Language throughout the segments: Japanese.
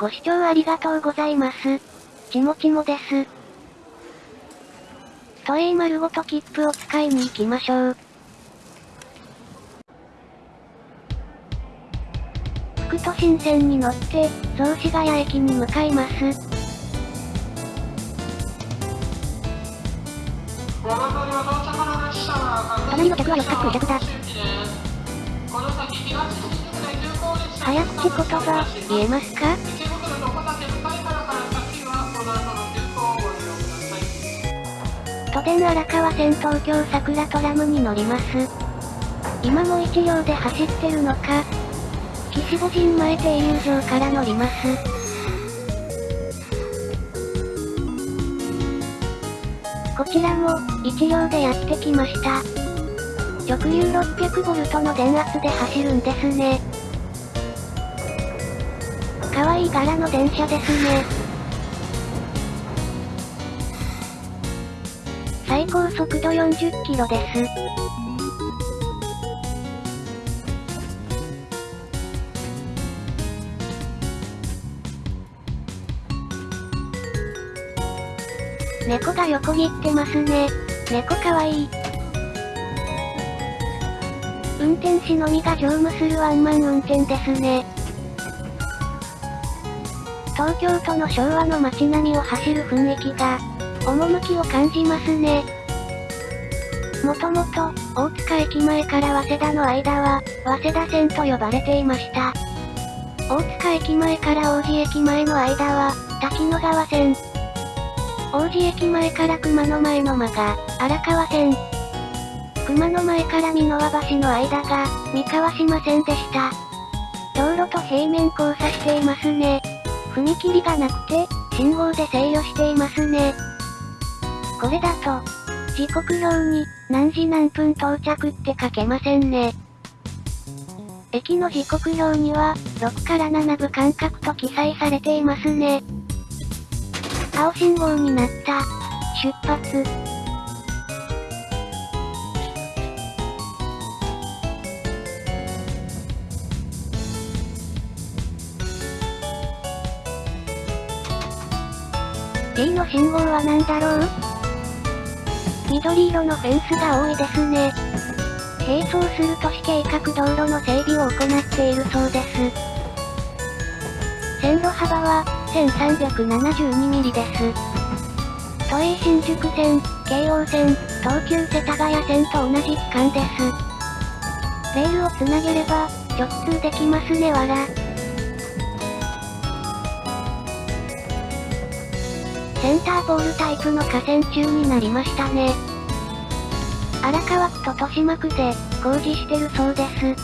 ご視聴ありがとうございます。ちもちもです。都営丸ごと切符を使いに行きましょう。副都心線に乗って、雑司ヶ谷駅に向かいます。隣の客は四角客だ。早口言葉、言えますか？都電荒川線東京桜トラムに乗ります。今も1両で走ってるのか。岸母神前停留場から乗ります。こちらも、1両でやってきました。直流 600V の電圧で走るんですね。可愛い柄の電車ですね。最高速度40キロです。猫が横切ってますね。猫かわいい。運転士のみが乗務するワンマン運転ですね。東京都の昭和の街並みを走る雰囲気が、趣を感じますね。もともと、大塚駅前から早稲田の間は、早稲田線と呼ばれていました。大塚駅前から王子駅前の間は、滝野川線。王子駅前から熊野前の間が、荒川線。熊野前から美濃和橋の間が、三河島線でした。道路と平面交差していますね。踏切がなくて、信号で制御していますね。これだと、時刻表に、何時何分到着って書けませんね。駅の時刻表には、6から7分間隔と記載されていますね。青信号になった。出発。T の信号は何だろう？緑色のフェンスが多いですね。並走する都市計画道路の整備を行っているそうです。線路幅は、1372ミリです。都営新宿線、京王線、東急世田谷線と同じ期間です。レールをつなげれば、直通できますねわら。センターボールタイプの河川中になりましたね。荒川区と豊島区で工事してるそうです。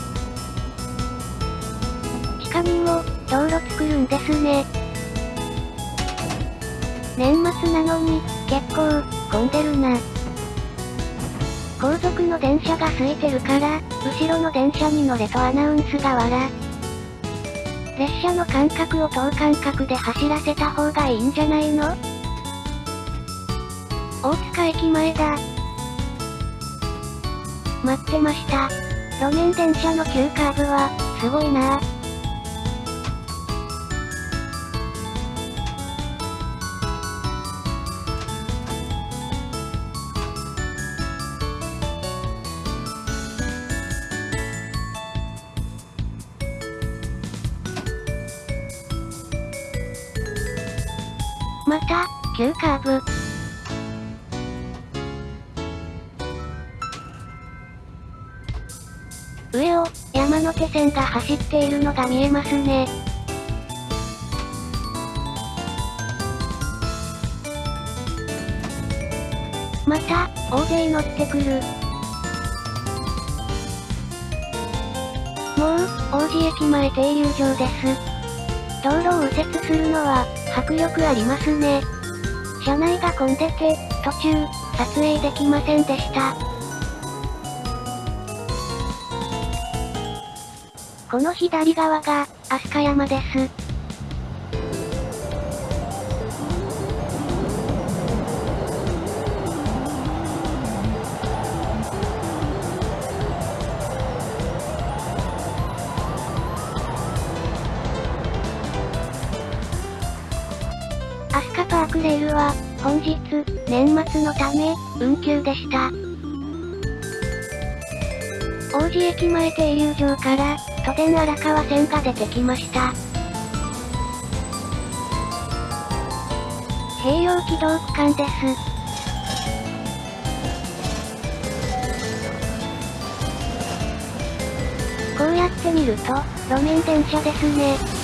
地下にも道路作るんですね。年末なのに結構混んでるな。後続の電車が空いてるから、後ろの電車に乗れとアナウンスがわら。列車の間隔を等間隔で走らせた方がいいんじゃないの？大塚駅前だ。待ってました。路面電車の急カーブは、すごいなまた、急カーブ。上を、山手線が走っているのが見えますね。また、大勢乗ってくる。もう、王子駅前停留場です。道路を右折するのは、迫力ありますね。車内が混んでて、途中、撮影できませんでした。この左側が、飛鳥山です。飛鳥パークレールは、本日、年末のため、運休でした。王子駅前停留場から、都電荒川線が出てきました。併用軌道区間です。こうやって見ると、路面電車ですね。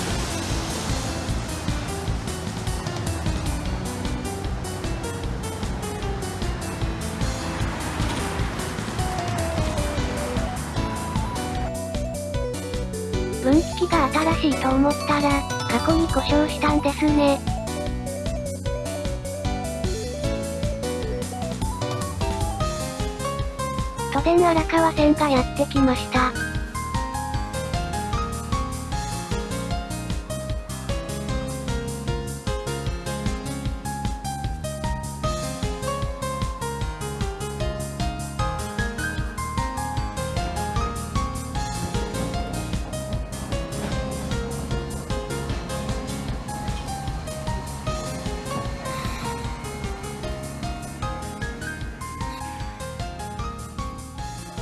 岐器が新しいと思ったら、過去に故障したんですね。都電荒川線がやってきました。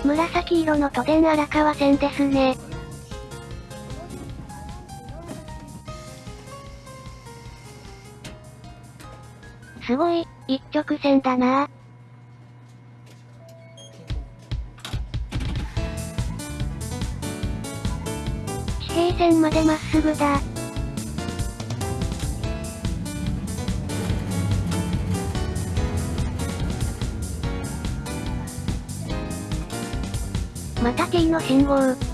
紫色の都電荒川線ですね。すごい、一直線だな地平線までまっすぐだ。また T の信号。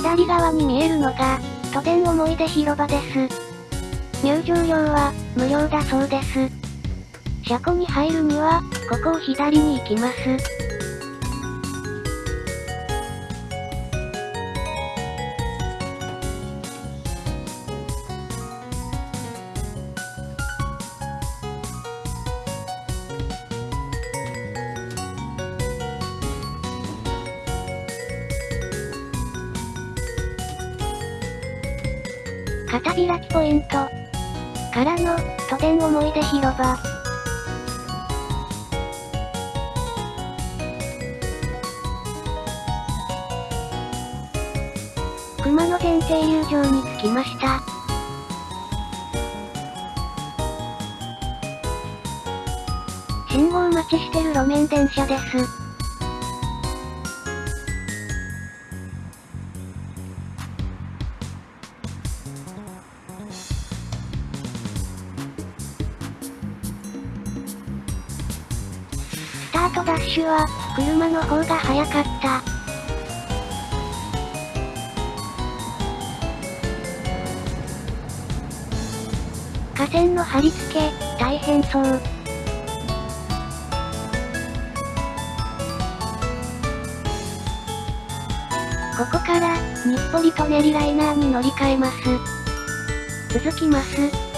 左側に見えるのが、都電思い出広場です。入場料は、無料だそうです。車庫に入るには、ここを左に行きます。片開きポイント。からの、都電思い出広場。熊野前停留場に着きました。信号待ちしてる路面電車です。タートダッシュは、車の方が早かった。架線の貼り付け、大変そう。ここから、日暮里舎人ライナーに乗り換えます。続きます。